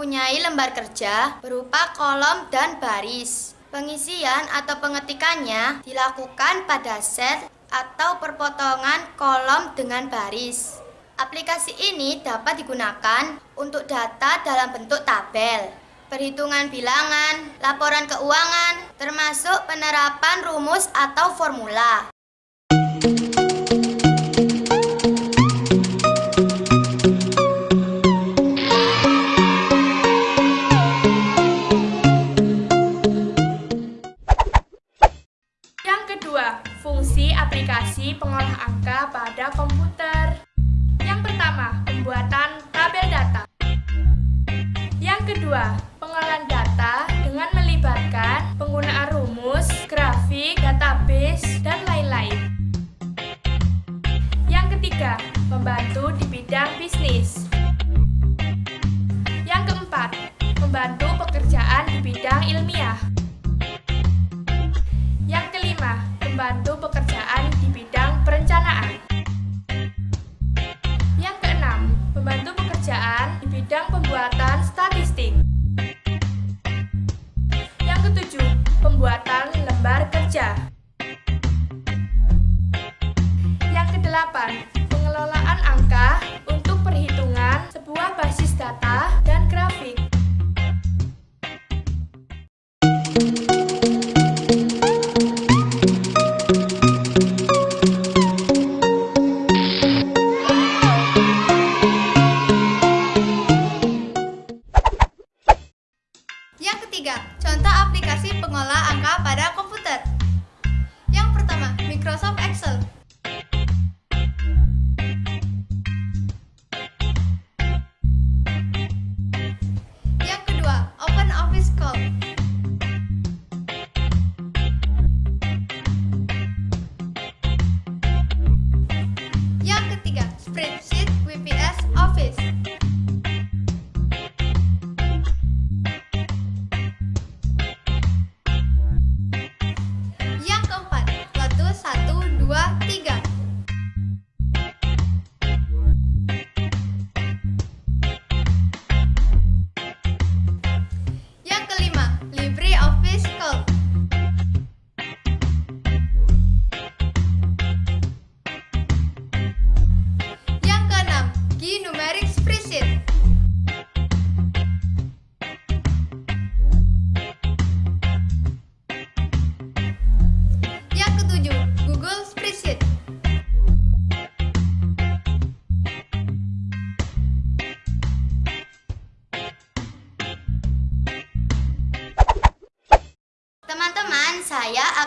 mempunyai lembar kerja berupa kolom dan baris. Pengisian atau pengetikannya dilakukan pada set atau perpotongan kolom dengan baris. Aplikasi ini dapat digunakan untuk data dalam bentuk tabel, perhitungan bilangan, laporan keuangan, termasuk penerapan rumus atau formula.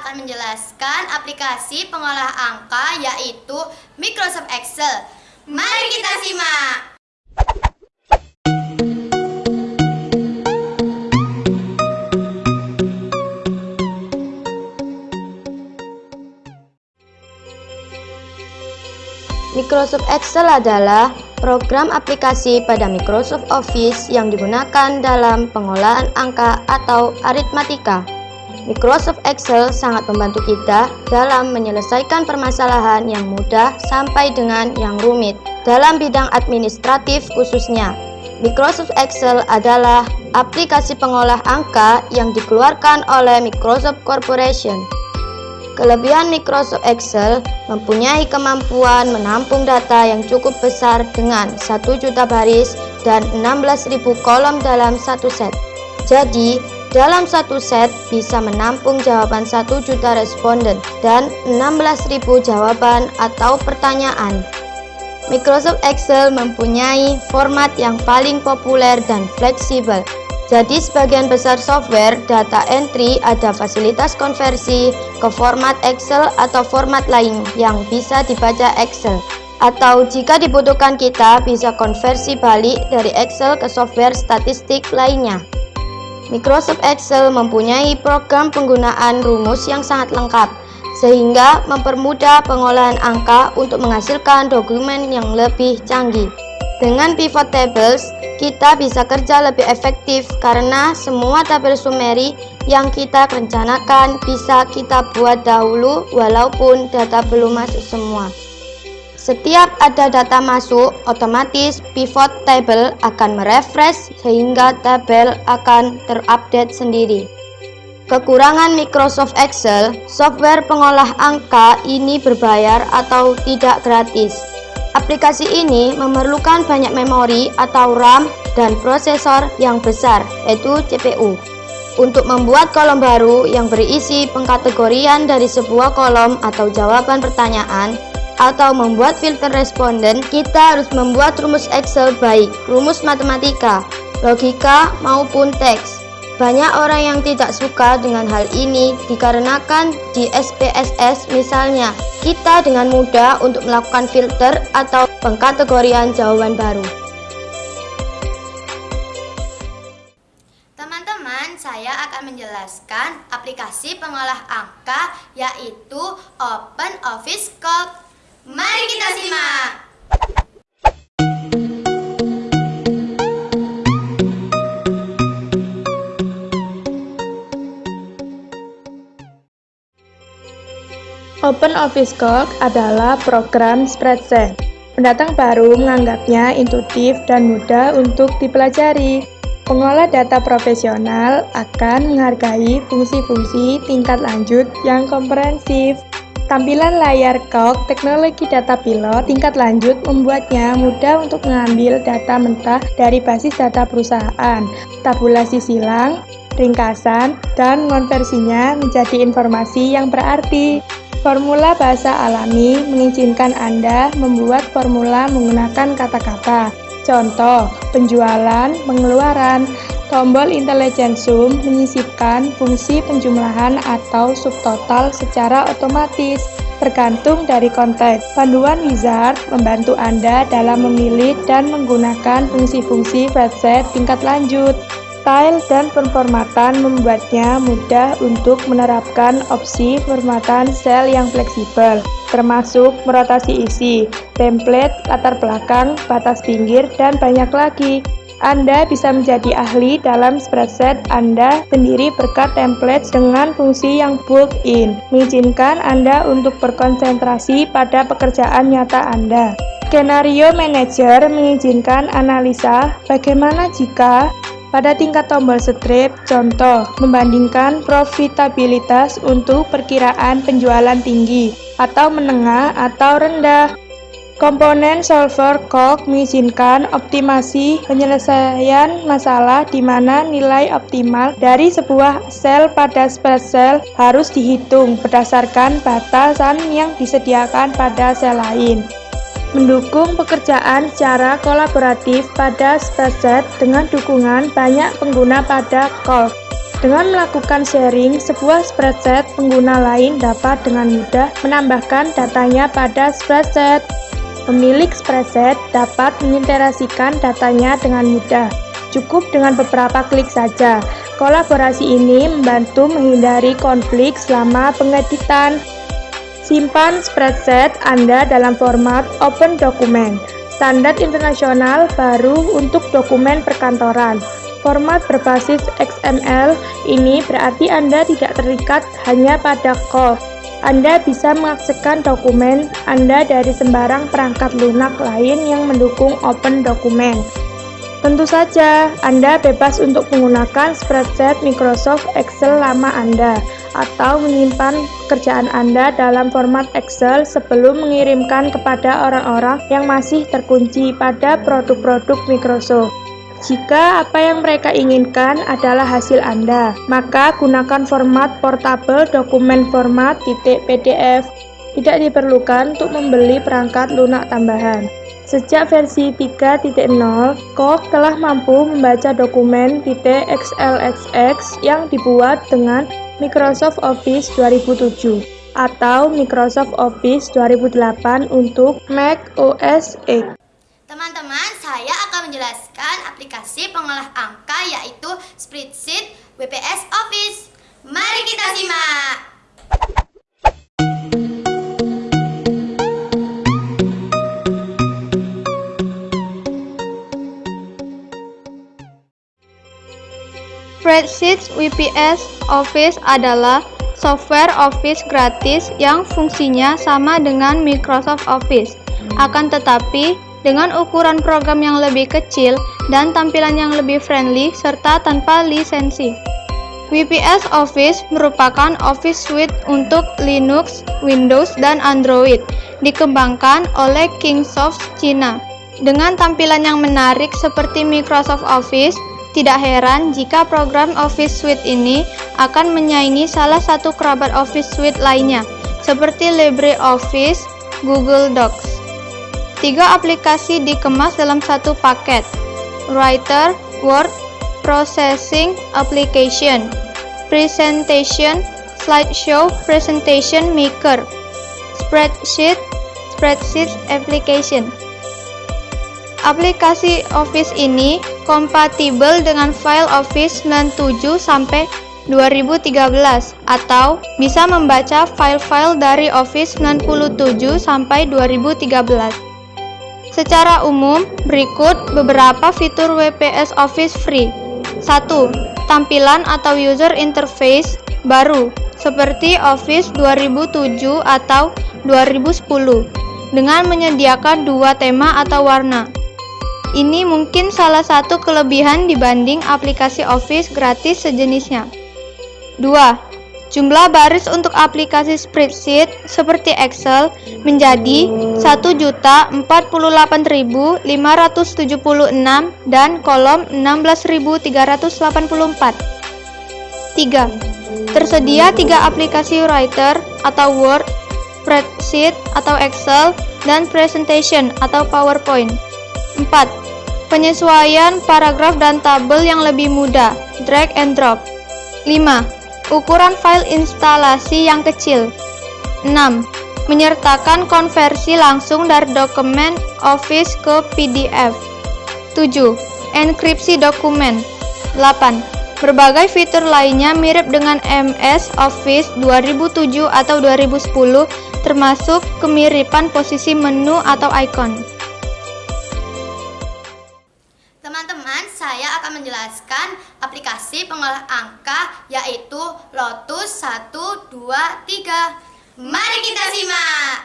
Akan menjelaskan aplikasi pengolah angka yaitu Microsoft Excel. Mari kita simak. Microsoft Excel adalah program aplikasi pada Microsoft Office yang digunakan dalam pengolahan angka atau aritmatika. Microsoft Excel sangat membantu kita dalam menyelesaikan permasalahan yang mudah sampai dengan yang rumit dalam bidang administratif khususnya. Microsoft Excel adalah aplikasi pengolah angka yang dikeluarkan oleh Microsoft Corporation. Kelebihan Microsoft Excel mempunyai kemampuan menampung data yang cukup besar dengan 1 juta baris dan 16.000 kolom dalam satu set. Jadi, dalam satu set bisa menampung jawaban 1 juta responden dan 16.000 jawaban atau pertanyaan. Microsoft Excel mempunyai format yang paling populer dan fleksibel. Jadi sebagian besar software data entry ada fasilitas konversi ke format Excel atau format lain yang bisa dibaca Excel. Atau jika dibutuhkan kita bisa konversi balik dari Excel ke software statistik lainnya. Microsoft Excel mempunyai program penggunaan rumus yang sangat lengkap, sehingga mempermudah pengolahan angka untuk menghasilkan dokumen yang lebih canggih. Dengan pivot tables, kita bisa kerja lebih efektif karena semua tabel summary yang kita rencanakan bisa kita buat dahulu walaupun data belum masuk semua. Setiap ada data masuk, otomatis pivot table akan merefresh sehingga tabel akan terupdate sendiri. Kekurangan Microsoft Excel, software pengolah angka ini berbayar atau tidak gratis. Aplikasi ini memerlukan banyak memori atau RAM dan prosesor yang besar, yaitu CPU. Untuk membuat kolom baru yang berisi pengkategorian dari sebuah kolom atau jawaban pertanyaan, atau membuat filter responden, kita harus membuat rumus Excel baik rumus matematika, logika, maupun teks. Banyak orang yang tidak suka dengan hal ini dikarenakan di SPSS misalnya, kita dengan mudah untuk melakukan filter atau pengkategorian jawaban baru. Teman-teman, saya akan menjelaskan aplikasi pengolah angka yaitu Open Office Calc. Mari kita simak. Open Office Calc adalah program spreadsheet. Pendatang baru menganggapnya intuitif dan mudah untuk dipelajari. Pengolah data profesional akan menghargai fungsi-fungsi tingkat lanjut yang komprehensif. Tampilan layar Calc teknologi data pilot tingkat lanjut membuatnya mudah untuk mengambil data mentah dari basis data perusahaan, tabulasi silang, ringkasan, dan konversinya menjadi informasi yang berarti. Formula bahasa alami mengizinkan Anda membuat formula menggunakan kata-kata. Contoh, penjualan, pengeluaran, Tombol intelligent sum menyisipkan fungsi penjumlahan atau subtotal secara otomatis, bergantung dari konteks. Panduan wizard membantu Anda dalam memilih dan menggunakan fungsi-fungsi spreadsheet tingkat lanjut. Style dan penformatan membuatnya mudah untuk menerapkan opsi formatan sel yang fleksibel, termasuk merotasi isi, template, latar belakang, batas pinggir, dan banyak lagi. Anda bisa menjadi ahli dalam spreadsheet Anda sendiri berkat template dengan fungsi yang built-in, mengizinkan Anda untuk berkonsentrasi pada pekerjaan nyata Anda. Skenario Manager mengizinkan analisa bagaimana jika pada tingkat tombol strip, contoh, membandingkan profitabilitas untuk perkiraan penjualan tinggi atau menengah atau rendah. Komponen solver calc mengizinkan optimasi penyelesaian masalah di mana nilai optimal dari sebuah sel pada spreadsheet harus dihitung berdasarkan batasan yang disediakan pada sel lain. Mendukung pekerjaan secara kolaboratif pada spreadsheet dengan dukungan banyak pengguna pada calc. Dengan melakukan sharing, sebuah spreadsheet pengguna lain dapat dengan mudah menambahkan datanya pada spreadsheet. Pemilik spreadsheet dapat menginterasikan datanya dengan mudah. Cukup dengan beberapa klik saja. Kolaborasi ini membantu menghindari konflik selama pengeditan. Simpan spreadsheet Anda dalam format Open Document, standar internasional baru untuk dokumen perkantoran. Format berbasis XML ini berarti Anda tidak terikat hanya pada core anda bisa mengakseskan dokumen Anda dari sembarang perangkat lunak lain yang mendukung Open Document. Tentu saja, Anda bebas untuk menggunakan spreadsheet Microsoft Excel lama Anda atau menyimpan pekerjaan Anda dalam format Excel sebelum mengirimkan kepada orang-orang yang masih terkunci pada produk-produk Microsoft. Jika apa yang mereka inginkan adalah hasil Anda, maka gunakan format portable dokumen format .pdf. Tidak diperlukan untuk membeli perangkat lunak tambahan. Sejak versi 3.0, Kok telah mampu membaca dokumen .xlsx yang dibuat dengan Microsoft Office 2007 atau Microsoft Office 2008 untuk Mac OS X. Teman-teman, saya akan menjelaskan aplikasi pengolah angka yaitu Spreadsheet WPS Office. Mari kita simak. Spreadsheet WPS Office adalah software Office gratis yang fungsinya sama dengan Microsoft Office. Akan tetapi, dengan ukuran program yang lebih kecil dan tampilan yang lebih friendly serta tanpa lisensi. WPS Office merupakan Office Suite untuk Linux, Windows, dan Android, dikembangkan oleh Kingsoft China. Dengan tampilan yang menarik seperti Microsoft Office, tidak heran jika program Office Suite ini akan menyaingi salah satu kerabat Office Suite lainnya, seperti LibreOffice, Google Docs. Tiga aplikasi dikemas dalam satu paket, Writer, Word, Processing Application, Presentation, Slideshow, Presentation Maker, Spreadsheet, Spreadsheet Application. Aplikasi Office ini kompatibel dengan file Office 97 sampai 2013 atau bisa membaca file-file dari Office 97 sampai 2013. Secara umum, berikut beberapa fitur WPS Office Free. 1 tampilan atau user interface baru seperti Office 2007 atau 2010 dengan menyediakan dua tema atau warna. Ini mungkin salah satu kelebihan dibanding aplikasi Office gratis sejenisnya. 2. Jumlah baris untuk aplikasi spreadsheet seperti Excel menjadi 1.048.576 dan kolom 16.384. 3. Tersedia tiga aplikasi Writer atau Word, Spreadsheet atau Excel, dan Presentation atau PowerPoint. 4. Penyesuaian paragraf dan tabel yang lebih mudah, drag and drop. 5 Ukuran file instalasi yang kecil 6. Menyertakan konversi langsung dari dokumen Office ke PDF 7. Enkripsi dokumen 8. Berbagai fitur lainnya mirip dengan MS Office 2007 atau 2010 termasuk kemiripan posisi menu atau icon. Menjelaskan aplikasi pengolah angka yaitu Lotus 123. Mari kita simak.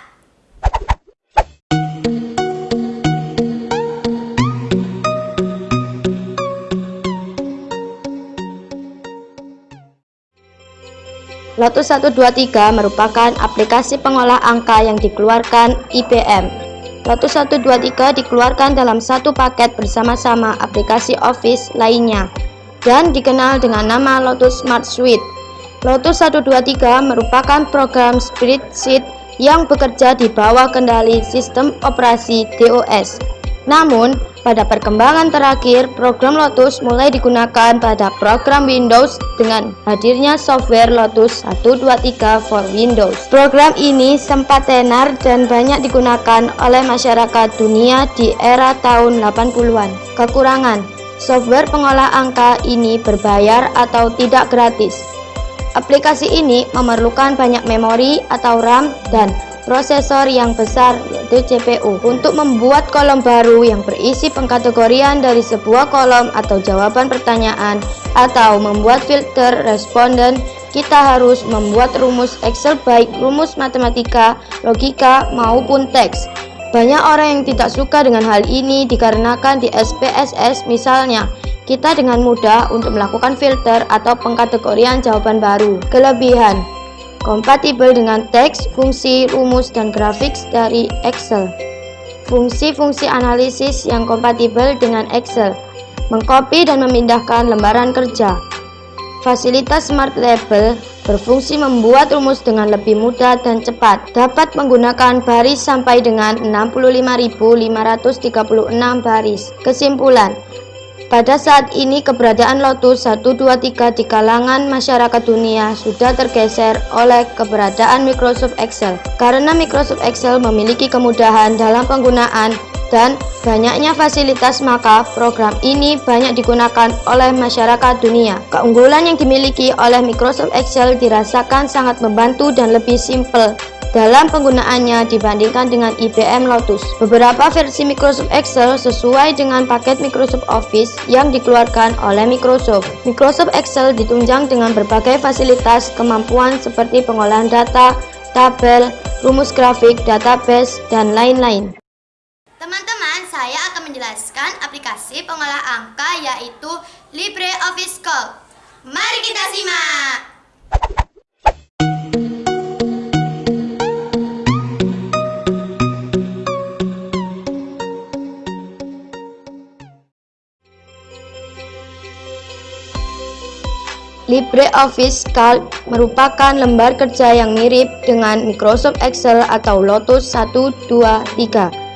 Lotus 123 merupakan aplikasi pengolah angka yang dikeluarkan IBM Lotus 123 dikeluarkan dalam satu paket bersama-sama aplikasi Office lainnya dan dikenal dengan nama Lotus Smart Suite. Lotus 123 merupakan program spreadsheet yang bekerja di bawah kendali sistem operasi DOS. Namun, pada perkembangan terakhir, program Lotus mulai digunakan pada program Windows dengan hadirnya software Lotus 123 for Windows. Program ini sempat tenar dan banyak digunakan oleh masyarakat dunia di era tahun 80-an. Kekurangan, software pengolah angka ini berbayar atau tidak gratis. Aplikasi ini memerlukan banyak memori atau RAM dan prosesor yang besar yaitu CPU untuk membuat kolom baru yang berisi pengkategorian dari sebuah kolom atau jawaban pertanyaan atau membuat filter responden kita harus membuat rumus Excel baik rumus matematika, logika maupun teks. Banyak orang yang tidak suka dengan hal ini dikarenakan di SPSS misalnya kita dengan mudah untuk melakukan filter atau pengkategorian jawaban baru. Kelebihan kompatibel dengan teks, fungsi, rumus, dan grafik dari Excel. Fungsi-fungsi analisis yang kompatibel dengan Excel, mengcopy dan memindahkan lembaran kerja. Fasilitas Smart Label berfungsi membuat rumus dengan lebih mudah dan cepat. Dapat menggunakan baris sampai dengan 65.536 baris. Kesimpulan, pada saat ini keberadaan Lotus 123 di kalangan masyarakat dunia sudah tergeser oleh keberadaan Microsoft Excel. Karena Microsoft Excel memiliki kemudahan dalam penggunaan dan banyaknya fasilitas maka program ini banyak digunakan oleh masyarakat dunia. Keunggulan yang dimiliki oleh Microsoft Excel dirasakan sangat membantu dan lebih simpel dalam penggunaannya dibandingkan dengan IBM Lotus. Beberapa versi Microsoft Excel sesuai dengan paket Microsoft Office yang dikeluarkan oleh Microsoft. Microsoft Excel ditunjang dengan berbagai fasilitas kemampuan seperti pengolahan data, tabel, rumus grafik, database, dan lain-lain. Teman-teman, saya akan menjelaskan aplikasi pengolah angka yaitu LibreOffice Calc. Mari kita simak! LibreOffice Calc merupakan lembar kerja yang mirip dengan Microsoft Excel atau Lotus 1, 2, 3.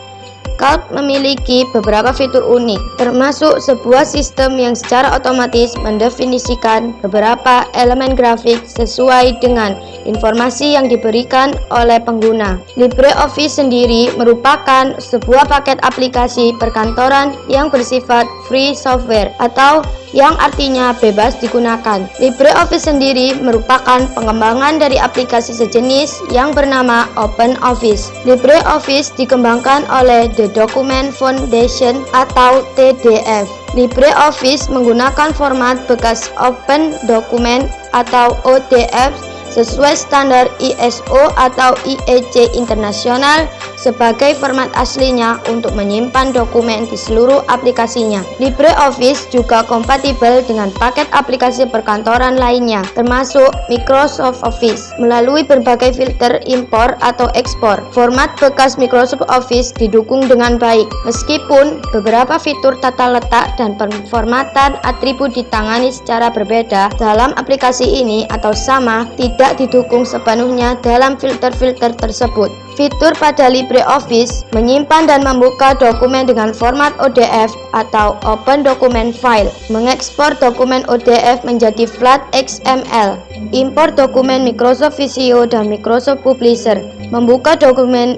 Calc memiliki beberapa fitur unik, termasuk sebuah sistem yang secara otomatis mendefinisikan beberapa elemen grafik sesuai dengan informasi yang diberikan oleh pengguna. LibreOffice sendiri merupakan sebuah paket aplikasi perkantoran yang bersifat free software atau yang artinya bebas digunakan. LibreOffice sendiri merupakan pengembangan dari aplikasi sejenis yang bernama OpenOffice. LibreOffice dikembangkan oleh The Document Foundation atau TDF. LibreOffice menggunakan format bekas Open Document atau ODF sesuai standar ISO atau IEC internasional sebagai format aslinya untuk menyimpan dokumen di seluruh aplikasinya. LibreOffice juga kompatibel dengan paket aplikasi perkantoran lainnya, termasuk Microsoft Office, melalui berbagai filter impor atau ekspor. Format bekas Microsoft Office didukung dengan baik, meskipun beberapa fitur tata letak dan penformatan atribut ditangani secara berbeda dalam aplikasi ini atau sama, tidak didukung sepenuhnya dalam filter-filter tersebut. Fitur pada LibreOffice menyimpan dan membuka dokumen dengan format ODF atau Open Document File, mengekspor dokumen ODF menjadi flat XML, import dokumen Microsoft Visio dan Microsoft Publisher, membuka dokumen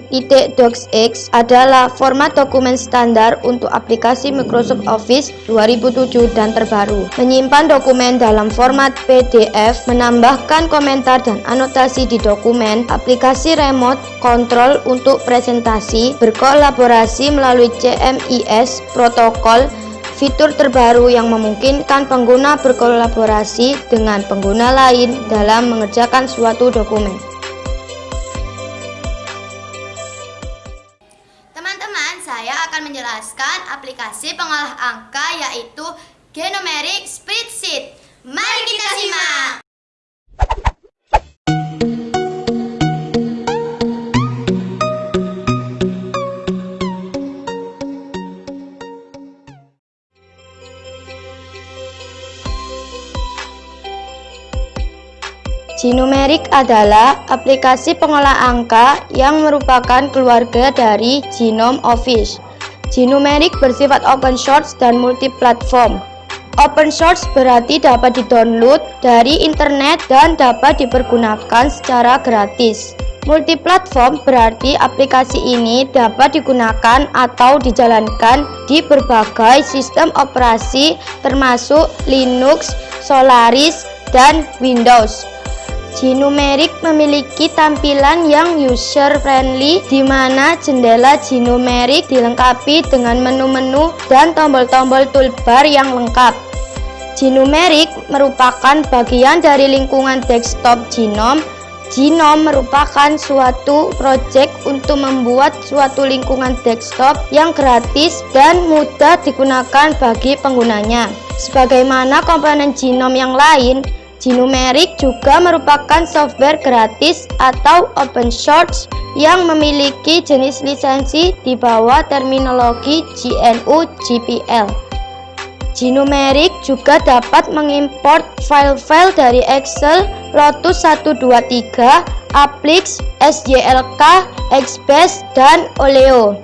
.docx adalah format dokumen standar untuk aplikasi Microsoft Office 2007 dan terbaru, menyimpan dokumen dalam format PDF, menambahkan komentar dan anotasi di dokumen, aplikasi remote control untuk presentasi, berkolaborasi melalui CMIS, protokol, fitur terbaru yang memungkinkan pengguna berkolaborasi dengan pengguna lain dalam mengerjakan suatu dokumen. Angka yaitu Genomeric Spreadsheet. Mari kita simak! Genomeric adalah aplikasi pengolah angka yang merupakan keluarga dari Genome Office. Genomeric bersifat open source dan multiplatform. Open source berarti dapat didownload dari internet dan dapat dipergunakan secara gratis. Multiplatform berarti aplikasi ini dapat digunakan atau dijalankan di berbagai sistem operasi termasuk Linux, Solaris, dan Windows. Genomeric memiliki tampilan yang user-friendly di mana jendela Genomeric dilengkapi dengan menu-menu dan tombol-tombol toolbar yang lengkap. Genomeric merupakan bagian dari lingkungan desktop Genome. Genome merupakan suatu proyek untuk membuat suatu lingkungan desktop yang gratis dan mudah digunakan bagi penggunanya. Sebagaimana komponen Genome yang lain, Genomeric juga merupakan software gratis atau open source yang memiliki jenis lisensi di bawah terminologi GNU GPL. Genomeric juga dapat mengimport file-file dari Excel, Lotus 123, Applix, SJLK, XBase, dan Oleo.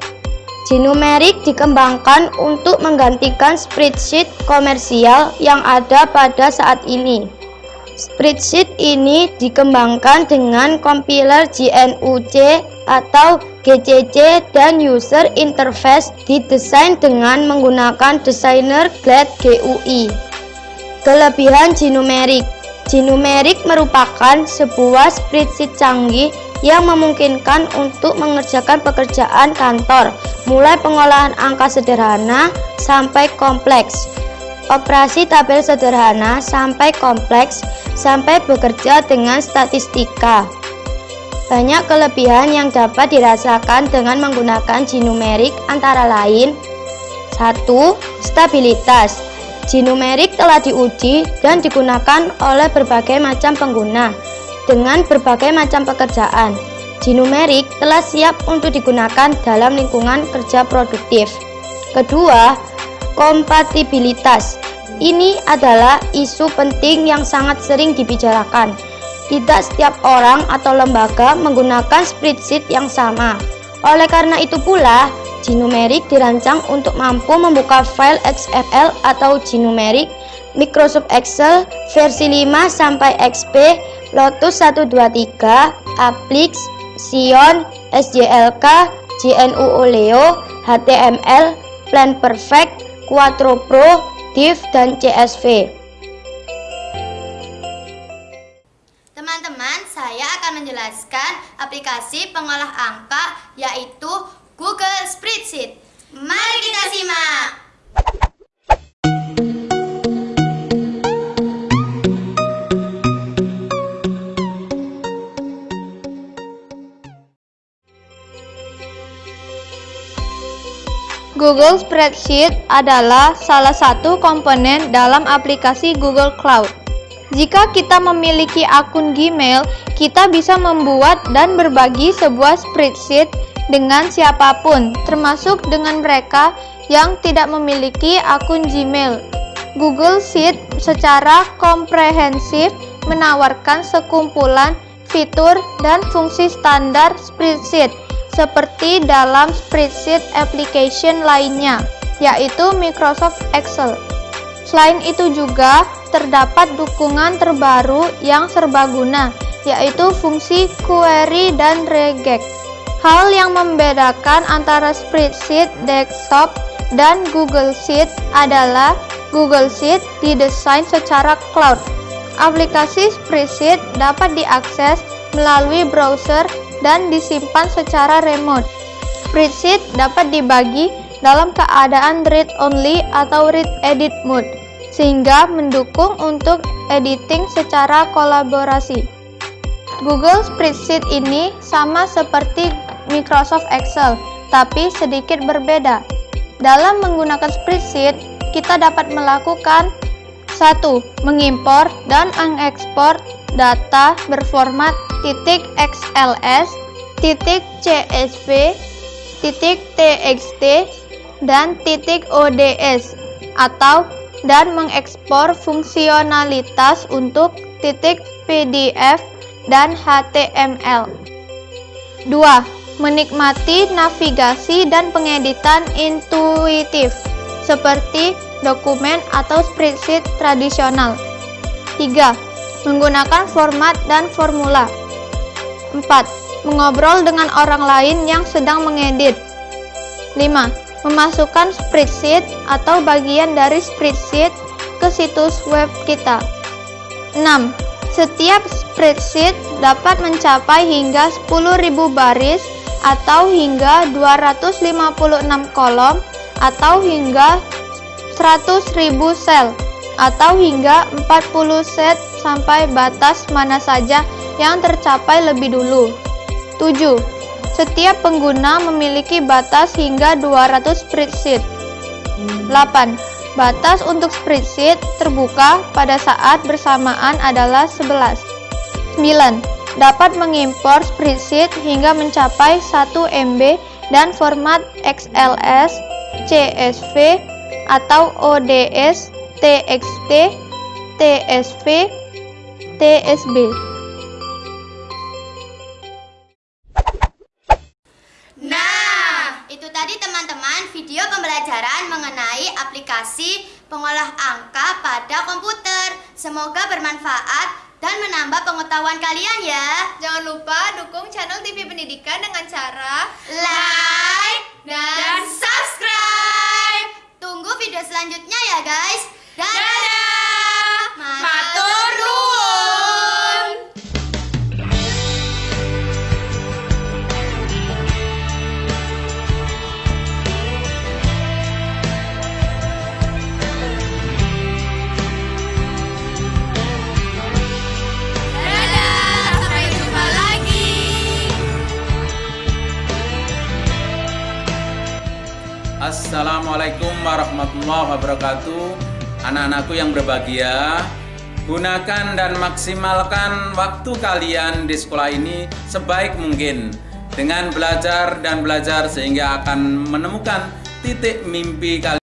Genomeric dikembangkan untuk menggantikan spreadsheet komersial yang ada pada saat ini. Spreadsheet ini dikembangkan dengan compiler GNU-C atau GCC dan user interface didesain dengan menggunakan desainer Glad GUI. Kelebihan Genomeric Genomeric merupakan sebuah spreadsheet canggih yang memungkinkan untuk mengerjakan pekerjaan kantor, mulai pengolahan angka sederhana sampai kompleks, operasi tabel sederhana sampai kompleks, sampai bekerja dengan statistika. Banyak kelebihan yang dapat dirasakan dengan menggunakan G-numerik antara lain 1. Stabilitas G-numerik telah diuji dan digunakan oleh berbagai macam pengguna dengan berbagai macam pekerjaan. G-numerik telah siap untuk digunakan dalam lingkungan kerja produktif. Kedua, kompatibilitas. Ini adalah isu penting yang sangat sering dibicarakan. Tidak setiap orang atau lembaga menggunakan spreadsheet yang sama. Oleh karena itu pula, G-numerik dirancang untuk mampu membuka file XML atau G-numerik Microsoft Excel versi 5 sampai XP Lotus 123, Applix, Sion, SJLK, JNU Oleo, HTML, Plan Perfect, Quattro Pro, Div, dan CSV. Teman-teman, saya akan menjelaskan aplikasi pengolah angka yaitu Google Spreadsheet. Mari kita simak! Google Spreadsheet adalah salah satu komponen dalam aplikasi Google Cloud. Jika kita memiliki akun Gmail, kita bisa membuat dan berbagi sebuah spreadsheet dengan siapa pun, termasuk dengan mereka yang tidak memiliki akun Gmail. Google Sheet secara komprehensif menawarkan sekumpulan fitur dan fungsi standar spreadsheet seperti dalam spreadsheet application lainnya, yaitu Microsoft Excel. Selain itu juga terdapat dukungan terbaru yang serbaguna, yaitu fungsi query dan regex. Hal yang membedakan antara spreadsheet desktop dan Google Sheet adalah Google Sheet didesain secara cloud. Aplikasi spreadsheet dapat diakses melalui browser dan disimpan secara remote. Spreadsheet dapat dibagi dalam keadaan read-only atau read-edit mode, sehingga mendukung untuk editing secara kolaborasi. Google Spreadsheet ini sama seperti Microsoft Excel, tapi sedikit berbeda. Dalam menggunakan spreadsheet, kita dapat melakukan 1. Mengimpor dan mengekspor data berformat titik XLS, titik CSV, titik TXT, dan titik ODS atau dan mengekspor fungsionalitas untuk titik PDF dan HTML. 2. Menikmati navigasi dan pengeditan intuitif seperti dokumen atau spreadsheet tradisional. 3 menggunakan format dan formula. 4. Mengobrol dengan orang lain yang sedang mengedit. 5. Memasukkan spreadsheet atau bagian dari spreadsheet ke situs web kita. 6. Setiap spreadsheet dapat mencapai hingga 10.000 baris atau hingga 256 kolom atau hingga 100.000 sel atau hingga 40 set sampai batas mana saja yang tercapai lebih dulu. 7. Setiap pengguna memiliki batas hingga 200 spreadsheet. 8. Batas untuk spreadsheet terbuka pada saat bersamaan adalah 11. 9. Dapat mengimpor spreadsheet hingga mencapai 1 MB dan format XLS, CSV, atau ODS TXT, TSV, TSB. Nah, itu tadi teman-teman video pembelajaran mengenai aplikasi pengolah angka pada komputer. Semoga bermanfaat dan menambah pengetahuan kalian ya. Jangan lupa dukung channel TV Pendidikan dengan cara like dan warahmatullahi wabarakatuh. Anak-anakku yang berbahagia Gunakan dan maksimalkan waktu kalian di sekolah ini sebaik mungkin. Dengan belajar dan belajar sehingga akan menemukan titik mimpi kalian